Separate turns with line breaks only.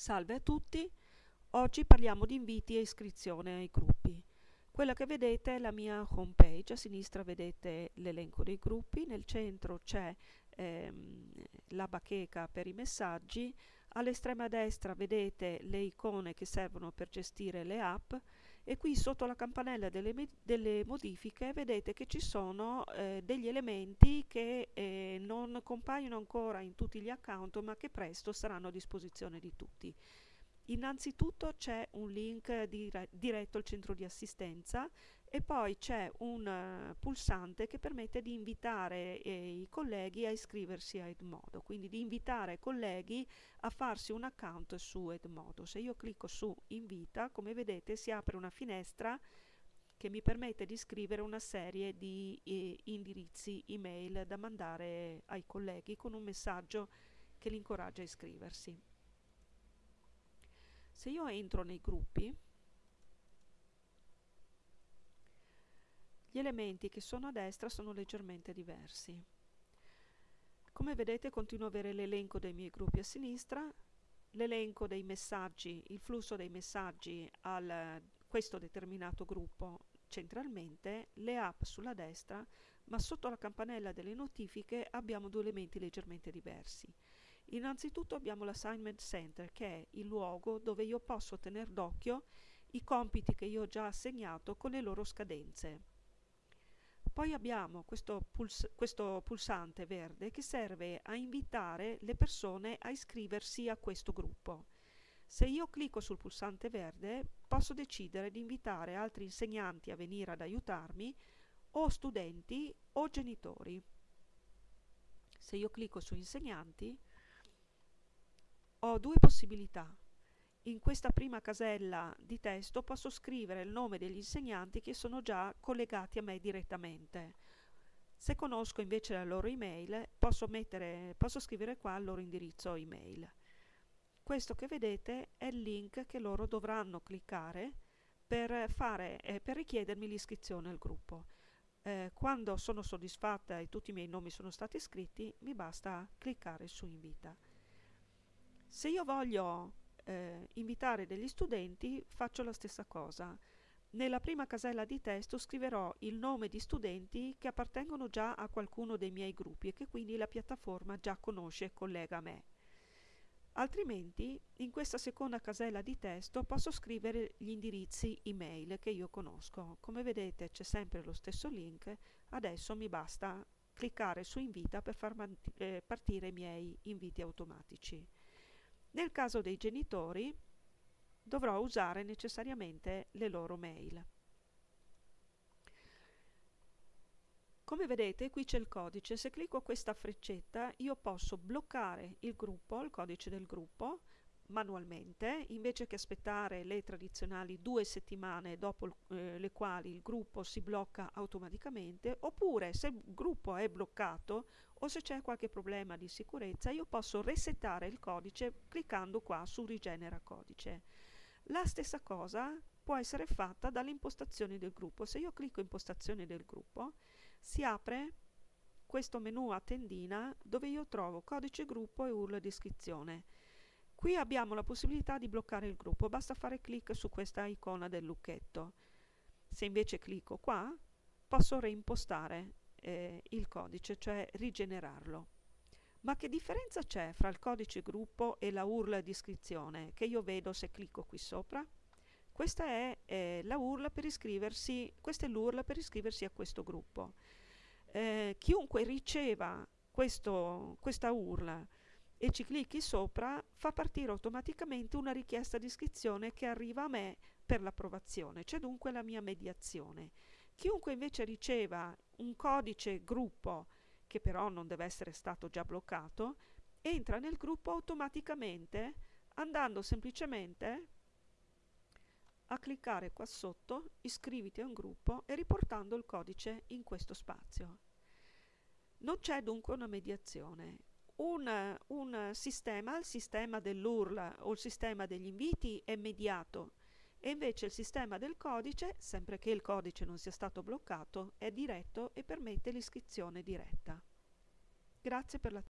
Salve a tutti, oggi parliamo di inviti e iscrizione ai gruppi. Quella che vedete è la mia home page, a sinistra vedete l'elenco dei gruppi, nel centro c'è ehm, la bacheca per i messaggi, all'estrema destra vedete le icone che servono per gestire le app e qui sotto la campanella delle, delle modifiche vedete che ci sono eh, degli elementi che eh, non compaiono ancora in tutti gli account ma che presto saranno a disposizione di tutti. Innanzitutto c'è un link dire diretto al centro di assistenza e poi c'è un uh, pulsante che permette di invitare eh, i colleghi a iscriversi a Edmodo, quindi di invitare i colleghi a farsi un account su Edmodo. Se io clicco su invita, come vedete si apre una finestra che mi permette di scrivere una serie di eh, indirizzi email da mandare ai colleghi con un messaggio che li incoraggia a iscriversi. Se io entro nei gruppi, gli elementi che sono a destra sono leggermente diversi. Come vedete continuo ad avere l'elenco dei miei gruppi a sinistra, l'elenco dei messaggi, il flusso dei messaggi a questo determinato gruppo centralmente, le app sulla destra, ma sotto la campanella delle notifiche abbiamo due elementi leggermente diversi. Innanzitutto abbiamo l'assignment center che è il luogo dove io posso tenere d'occhio i compiti che io ho già assegnato con le loro scadenze. Poi abbiamo questo, puls questo pulsante verde che serve a invitare le persone a iscriversi a questo gruppo. Se io clicco sul pulsante verde posso decidere di invitare altri insegnanti a venire ad aiutarmi o studenti o genitori. Se io clicco su insegnanti ho due possibilità. In questa prima casella di testo posso scrivere il nome degli insegnanti che sono già collegati a me direttamente. Se conosco invece la loro email, posso, mettere, posso scrivere qua il loro indirizzo email. Questo che vedete è il link che loro dovranno cliccare per, fare, eh, per richiedermi l'iscrizione al gruppo. Eh, quando sono soddisfatta e tutti i miei nomi sono stati iscritti, mi basta cliccare su invita. Se io voglio eh, invitare degli studenti faccio la stessa cosa. Nella prima casella di testo scriverò il nome di studenti che appartengono già a qualcuno dei miei gruppi e che quindi la piattaforma già conosce e collega a me. Altrimenti in questa seconda casella di testo posso scrivere gli indirizzi email che io conosco. Come vedete c'è sempre lo stesso link, adesso mi basta cliccare su invita per far eh, partire i miei inviti automatici. Nel caso dei genitori dovrò usare necessariamente le loro mail. Come vedete qui c'è il codice, se clicco questa freccetta io posso bloccare il gruppo, il codice del gruppo, manualmente, invece che aspettare le tradizionali due settimane dopo eh, le quali il gruppo si blocca automaticamente, oppure se il gruppo è bloccato o se c'è qualche problema di sicurezza, io posso resettare il codice cliccando qua su rigenera codice. La stessa cosa può essere fatta dalle impostazioni del gruppo. Se io clicco impostazioni del gruppo, si apre questo menu a tendina dove io trovo codice gruppo e URL di iscrizione. Qui abbiamo la possibilità di bloccare il gruppo, basta fare clic su questa icona del lucchetto. Se invece clicco qua, posso reimpostare eh, il codice, cioè rigenerarlo. Ma che differenza c'è fra il codice gruppo e la URL di iscrizione che io vedo se clicco qui sopra? Questa è eh, la URL per iscriversi, questa è l'URL per iscriversi a questo gruppo. Eh, chiunque riceva questo, questa URL e ci clicchi sopra, fa partire automaticamente una richiesta di iscrizione che arriva a me per l'approvazione, c'è dunque la mia mediazione. Chiunque invece riceva un codice gruppo, che però non deve essere stato già bloccato, entra nel gruppo automaticamente andando semplicemente a cliccare qua sotto iscriviti a un gruppo e riportando il codice in questo spazio. Non c'è dunque una mediazione, un, un sistema, il sistema dell'URL o il sistema degli inviti è mediato e invece il sistema del codice, sempre che il codice non sia stato bloccato, è diretto e permette l'iscrizione diretta. Grazie per l'attenzione.